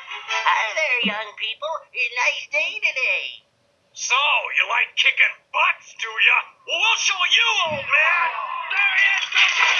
Hi there, young people. A nice day today. So, you like kicking butts, do ya? Well, we'll show you, old man! There he is!